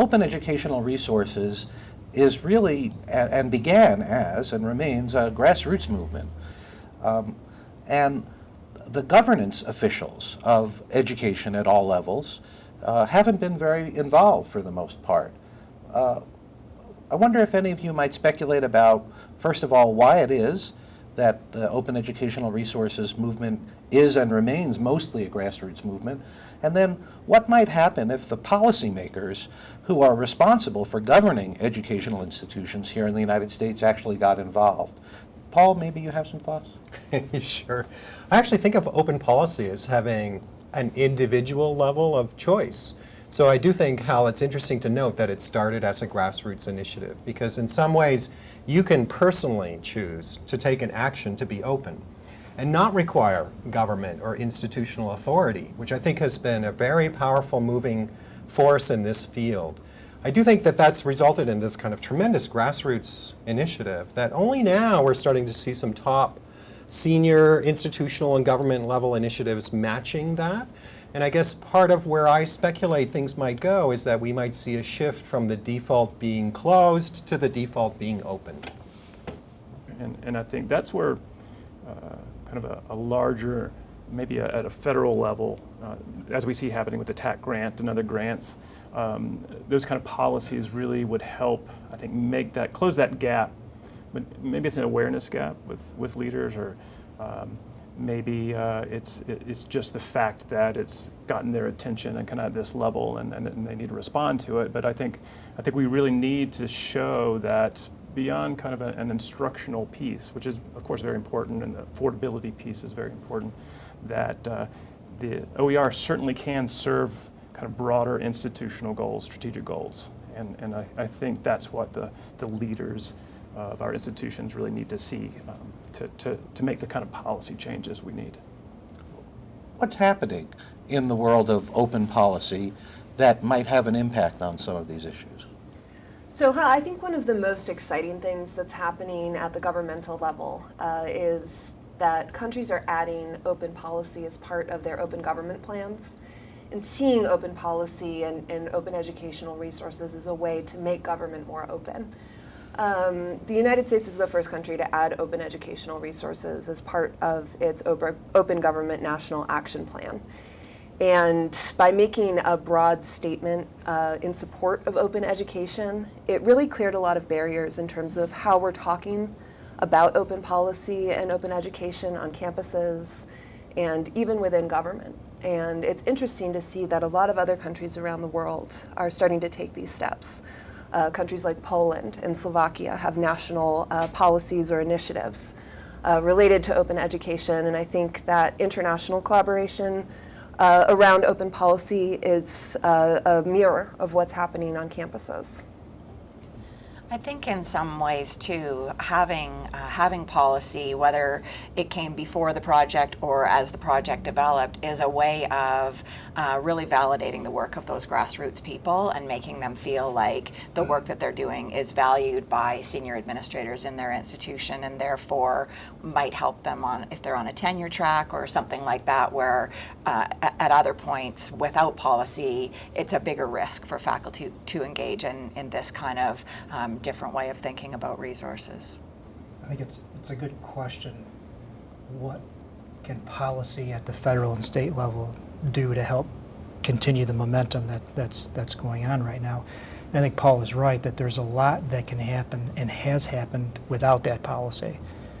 open educational resources is really, and began as, and remains, a grassroots movement. Um, And the governance officials of education at all levels uh, haven't been very involved for the most part. Uh, I wonder if any of you might speculate about, first of all, why it is that the open educational resources movement is and remains mostly a grassroots movement, and then what might happen if the policymakers who are responsible for governing educational institutions here in the United States actually got involved. Paul, maybe you have some thoughts? sure. I actually think of open policy as having an individual level of choice. So I do think, Hal, it's interesting to note that it started as a grassroots initiative because in some ways you can personally choose to take an action to be open and not require government or institutional authority, which I think has been a very powerful moving force in this field. I do think that that's resulted in this kind of tremendous grassroots initiative that only now we're starting to see some top senior institutional and government level initiatives matching that. And I guess part of where I speculate things might go is that we might see a shift from the default being closed to the default being open. And, and I think that's where uh, kind of a, a larger, maybe a, at a federal level, uh, as we see happening with the TAC grant and other grants, um, those kind of policies really would help, I think, make that, close that gap. But maybe it's an awareness gap with, with leaders or um, maybe uh, it's, it's just the fact that it's gotten their attention and kind of at this level and, and, and they need to respond to it. But I think, I think we really need to show that beyond kind of a- an instructional piece, which is of course very important and the affordability piece is very important, that uh, the OER certainly can serve kind of broader institutional goals, strategic goals. And, and I, I think that's what the, the leaders of our institutions really need to see um, to, to, to make the kind of policy changes we need. What's happening in the world of open policy that might have an impact on some of these issues? So I think one of the most exciting things that's happening at the governmental level uh, is that countries are adding open policy as part of their open government plans and seeing open policy and, and open educational resources as a way to make government more open. Um, the United States was the first country to add open educational resources as part of its open open government national action plan. And by making a broad statement uh, in support of open education, it really cleared a lot of barriers in terms of how we're talking about open policy and open education on campuses and even within government. And it's interesting to see that a lot of other countries around the world are starting to take these steps. Uh, countries like Poland and Slovakia have national uh, policies or initiatives uh, related to open education, and I think that international collaboration around open policy is uh, a mirror of what's happening on campuses. I think in some ways too, having uh, having policy, whether it came before the project or as the project developed, is a way of uh, really validating the work of those grassroots people and making them feel like the work that they're doing is valued by senior administrators in their institution, and therefore might help them on if they're on a tenure track or something like that, where uh, at, other points without policy, it's a bigger risk for faculty to engage in, in this kind of um, different way of thinking about resources. I think it's, it's a good question. What can policy at the federal and state level do to help continue the momentum that, that's, that's going on right now? And I think Paul is right that there's a lot that can happen and has happened without that policy.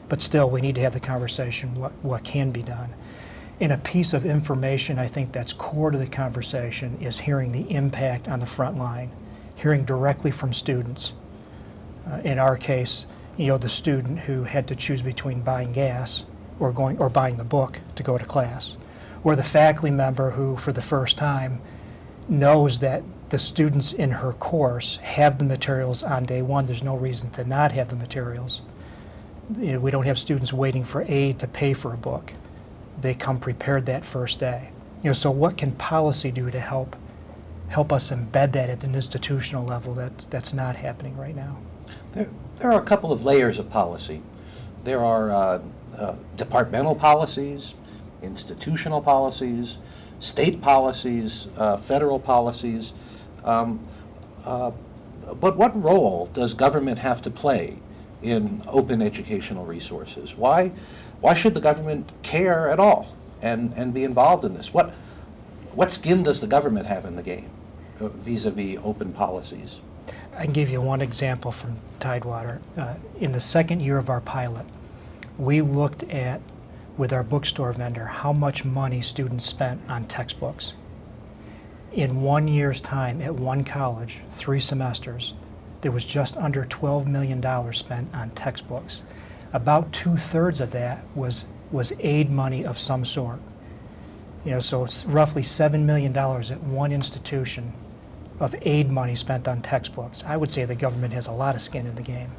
But still, we need to have the conversation, what, what can be done. And a piece of information I think that's core to the conversation is hearing the impact on the front line, hearing directly from students. Uh, in our case, you know, the student who had to choose between buying gas or going or buying the book to go to class, or the faculty member who, for the first time, knows that the students in her course have the materials on day one. There's no reason to not have the materials. You know, we don't have students waiting for aid to pay for a book. They come prepared that first day. You know, so what can policy do to help help us embed that at an institutional level that that's not happening right now? There, there are a couple of layers of policy. There are uh, uh, departmental policies, institutional policies, state policies, uh, federal policies. Um, uh, but what role does government have to play in open educational resources? Why, why should the government care at all and, and be involved in this? What, what skin does the government have in the game uh, vis-a-vis open policies? I can give you one example from Tidewater. Uh, in the second year of our pilot, we looked at, with our bookstore vendor, how much money students spent on textbooks. In one year's time at one college, three semesters, there was just under $12 million spent on textbooks. About two thirds of that was, was aid money of some sort. You know, so it's roughly $7 million at one institution of aid money spent on textbooks. I would say the government has a lot of skin in the game.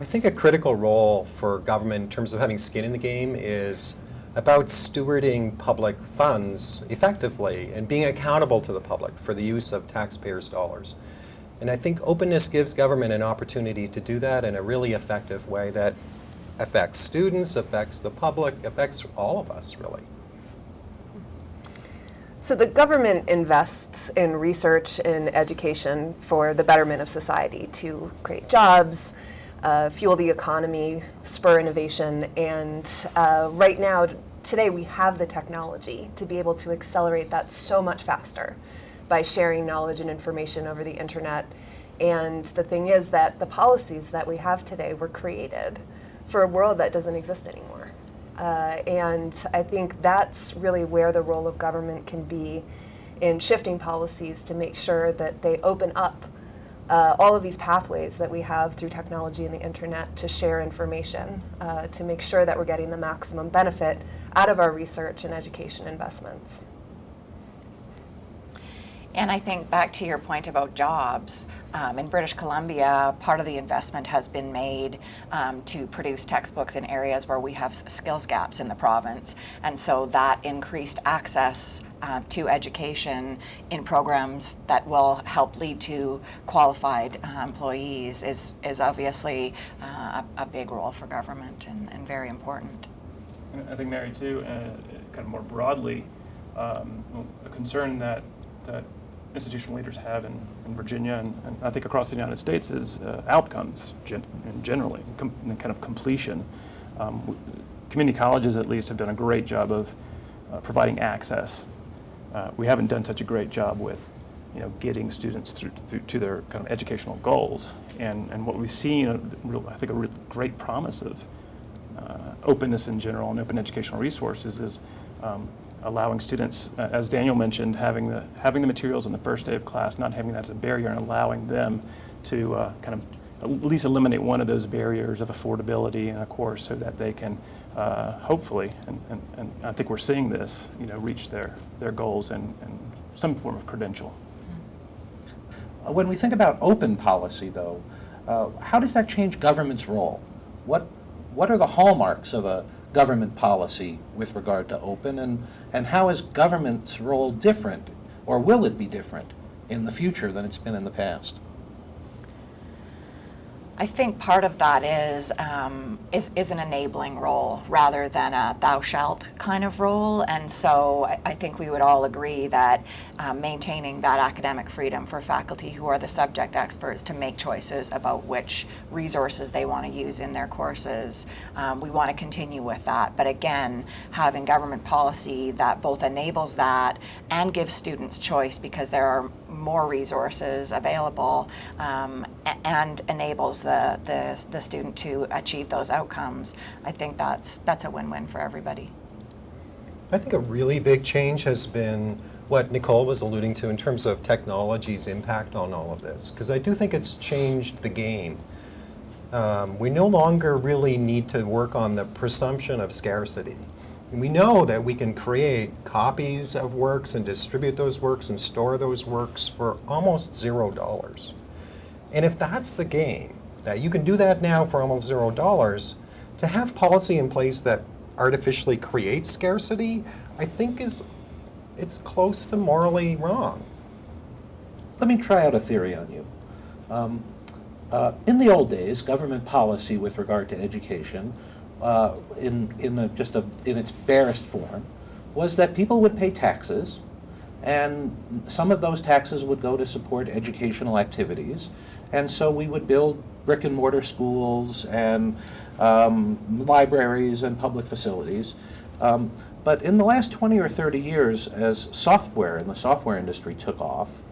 I think a critical role for government in terms of having skin in the game is about stewarding public funds effectively and being accountable to the public for the use of taxpayers' dollars. And I think openness gives government an opportunity to do that in a really effective way that affects students, affects the public, affects all of us, really. So the government invests in research and education for the betterment of society to create jobs, uh, fuel the economy, spur innovation, and uh, right now, today, we have the technology to be able to accelerate that so much faster by sharing knowledge and information over the internet. And the thing is that the policies that we have today were created for a world that doesn't exist anymore. Uh, and I think that's really where the role of government can be in shifting policies to make sure that they open up uh, all of these pathways that we have through technology and the internet to share information, uh, to make sure that we're getting the maximum benefit out of our research and education investments. And I think back to your point about jobs, um, in British Columbia, part of the investment has been made um, to produce textbooks in areas where we have skills gaps in the province. And so that increased access uh, to education in programs that will help lead to qualified uh, employees is, is obviously uh, a, big role for government and, and very important. I think, Mary, too, uh, kind of more broadly, um, a concern that, that institutional leaders have in, in Virginia and, and, I think across the United States is uh, outcomes gen generally, com kind of completion. Um, community colleges at least have done a great job of uh, providing access. Uh, we haven't done such a great job with you know, getting students through, through to their kind of educational goals. And, and what we've seen, uh, I think a great promise of uh, openness in general and open educational resources is um, allowing students, uh, as Daniel mentioned, having the, having the materials on the first day of class, not having that as a barrier and allowing them to uh, kind of at least eliminate one of those barriers of affordability in a course so that they can uh, hopefully, and, and, and, I think we're seeing this, you know, reach their, their goals and, and some form of credential. When we think about open policy, though, uh, how does that change government's role? What, what are the hallmarks of a government policy with regard to open, and, and how is government's role different, or will it be different in the future than it's been in the past? I think part of that is, um, is, is an enabling role rather than a thou shalt kind of role. And so I, I think we would all agree that um, maintaining that academic freedom for faculty who are the subject experts to make choices about which resources they want to use in their courses, um, we want to continue with that. But again, having government policy that both enables that and gives students choice because there are more resources available um, and enables the, the, the student to achieve those outcomes, I think that's, that's a win-win for everybody. I think a really big change has been what Nicole was alluding to in terms of technology's impact on all of this, because I do think it's changed the game. Um, we no longer really need to work on the presumption of scarcity. And we know that we can create copies of works and distribute those works and store those works for almost zero dollars. And if that's the game, that you can do that now for almost zero dollars, to have policy in place that artificially creates scarcity, I think is it's close to morally wrong. Let me try out a theory on you. Um, uh, in the old days, government policy with regard to education uh, in, in a, just a, in its barest form was that people would pay taxes and some of those taxes would go to support educational activities. And so we would build brick and mortar schools and um, libraries and public facilities. Um, but in the last 20 or 30 years, as software and the software industry took off,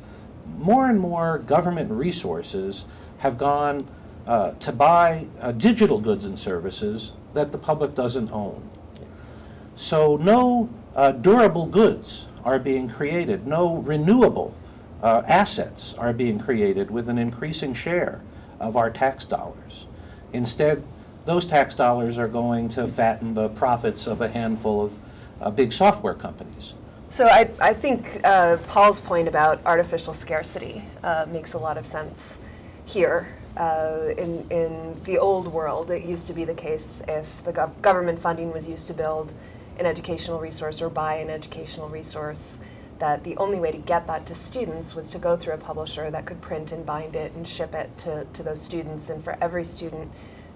more and more government resources have gone uh, to buy uh, digital goods and services that the public doesn't own. So no uh, durable goods are being created, no renewable uh, assets are being created with an increasing share of our tax dollars. Instead, those tax dollars are going to fatten the profits of a handful of uh, big software companies. So I, I think uh, Paul's point about artificial scarcity uh, makes a lot of sense here. Uh, in, in the old world, it used to be the case if the gov- government funding was used to build an educational resource or buy an educational resource, that the only way to get that to students was to go through a publisher that could print and bind it and ship it to, to those students. And for every student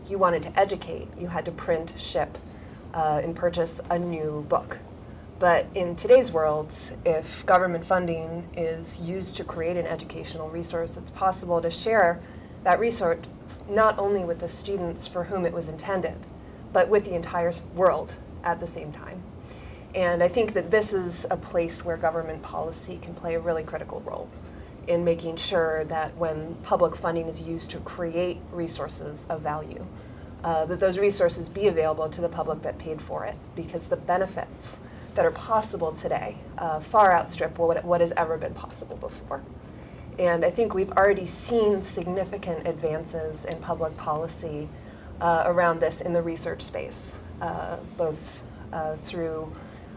you wanted to educate, you had to print, ship, uh, and purchase a new book. But in today's world, if government funding is used to create an educational resource, it's possible to share that resource not only with the students for whom it was intended, but with the entire world at the same time. And I think that this is a place where government policy can play a really critical role in making sure that when public funding is used to create resources of value, uh, that those resources be available to the public that paid for it, because the benefits that are possible today uh, far outstrip what, what has ever been possible before. And I think we've already seen significant advances in public policy uh, around this in the research space, uh, both uh, through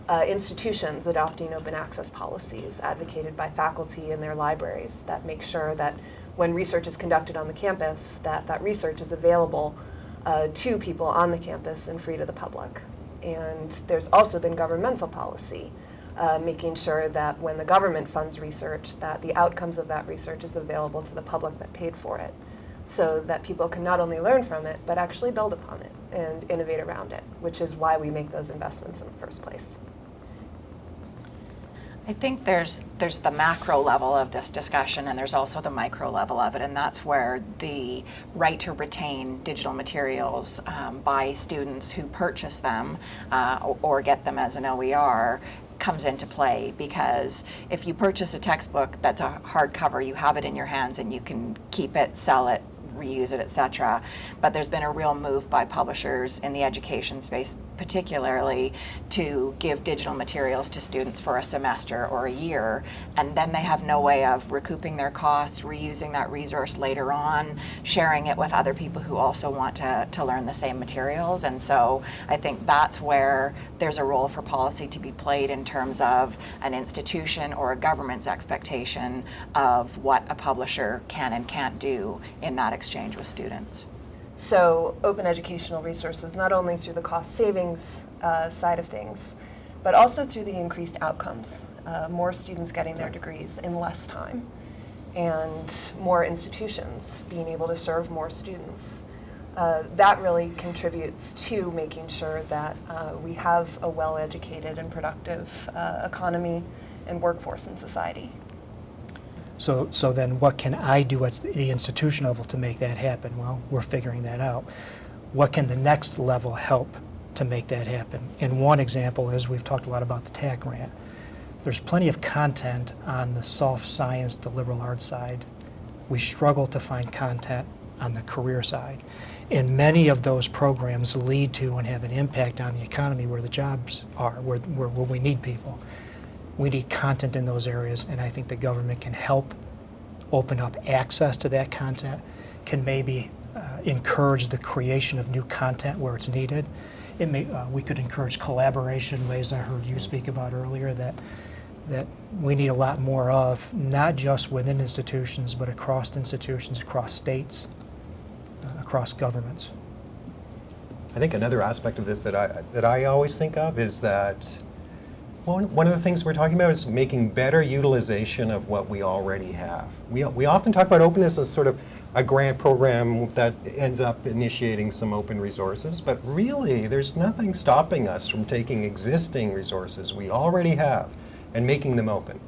uh, institutions adopting open access policies advocated by faculty in their libraries that make sure that when research is conducted on the campus, that that research is available uh, to people on the campus and free to the public. And there's also been governmental policy uh, making sure that when the government funds research, that the outcomes of that research is available to the public that paid for it, so that people can not only learn from it, but actually build upon it and innovate around it, which is why we make those investments in the first place. I think there's there's the macro level of this discussion and there's also the micro level of it, and that's where the right to retain digital materials um, by students who purchase them uh, or, or get them as an OER comes into play because if you purchase a textbook that's a hardcover, you have it in your hands and you can keep it, sell it, reuse it, etc. But there's been a real move by publishers in the education space, particularly, to give digital materials to students for a semester or a year, and then they have no way of recouping their costs, reusing that resource later on, sharing it with other people who also want to, to learn the same materials. And so I think that's where there's a role for policy to be played in terms of an institution or a government's expectation of what a publisher can and can't do in that exchange with students. So open educational resources, not only through the cost savings uh, side of things, but also through the increased outcomes. Uh, more students getting their degrees in less time, and more institutions being able to serve more students. Uh, that really contributes to making sure that uh, we have a well-educated and productive uh, economy and workforce in society. So, so then what can I do at the institution level to make that happen? Well, we're figuring that out. What can the next level help to make that happen? And one example is we've talked a lot about the TAC grant. There's plenty of content on the soft science, the liberal arts side. We struggle to find content on the career side. And many of those programs lead to and have an impact on the economy where the jobs are, where, where, where we need people. We need content in those areas, and I think the government can help open up access to that content, can maybe uh, encourage the creation of new content where it's needed. It may, uh, we could encourage collaboration ways I heard you speak about earlier that, that we need a lot more of, not just within institutions, but across institutions, across states, uh, across governments. I think another aspect of this that I, that I always think of is that one, one of the things we're talking about is making better utilization of what we already have. We, we often talk about openness as sort of a grant program that ends up initiating some open resources, but really there's nothing stopping us from taking existing resources we already have and making them open.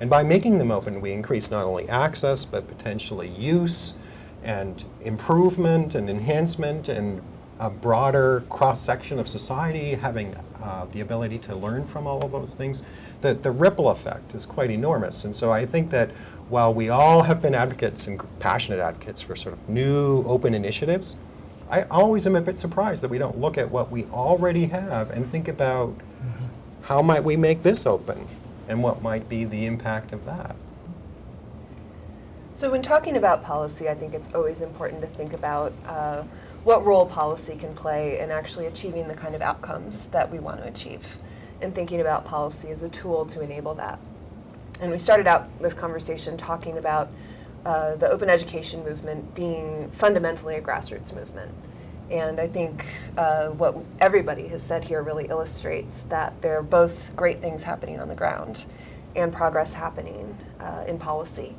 And by making them open, we increase not only access, but potentially use and improvement and enhancement and a broader cross-section of society having uh, the ability to learn from all of those things. The, the ripple effect is quite enormous. And so I think that while we all have been advocates and passionate advocates for sort of new open initiatives, I always am a bit surprised that we don't look at what we already have and think about how might we make this open and what might be the impact of that. So when talking about policy, I think it's always important to think about uh, what role policy can play in actually achieving the kind of outcomes that we want to achieve, and thinking about policy as a tool to enable that. And we started out this conversation talking about uh, the open education movement being fundamentally a grassroots movement. And I think uh, what everybody has said here really illustrates that there are both great things happening on the ground and progress happening uh, in policy.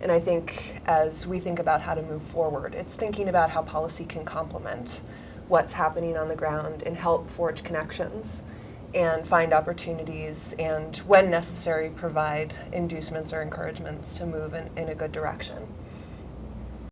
And I think as we think about how to move forward, it's thinking about how policy can complement what's happening on the ground and help forge connections and find opportunities and, when necessary, provide inducements or encouragements to move in, in a good direction.